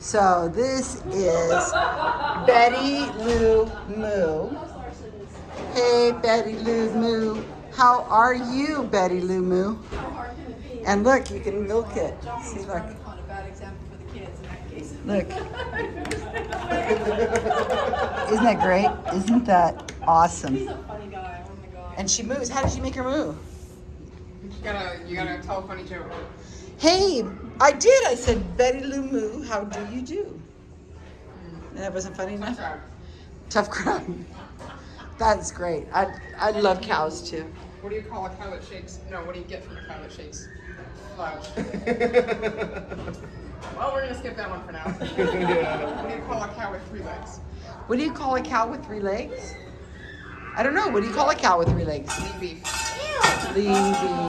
So this is Betty Lou Moo. Hey, Betty Lou Moo. How are you, Betty Lou Moo? And look, you can milk it. See, look. a bad example for the kids in that case. Look. Isn't that great? Isn't that awesome? He's a funny guy. Oh my god. And she moves. How did she make her move? You gotta, you gotta tell a funny joke. Hey, I did. I said, Betty Lou Moo, how do you do? And that wasn't funny enough? Tough crowd. That's great. I, I love cows too. What do you call a cow that shakes? No, what do you get from a cow that shakes? Well, we're gonna skip that one for now. What do you call a cow with three legs? What do you call a cow with three legs? I don't know. What do you call a cow with three legs? Lean beef. Lean beef.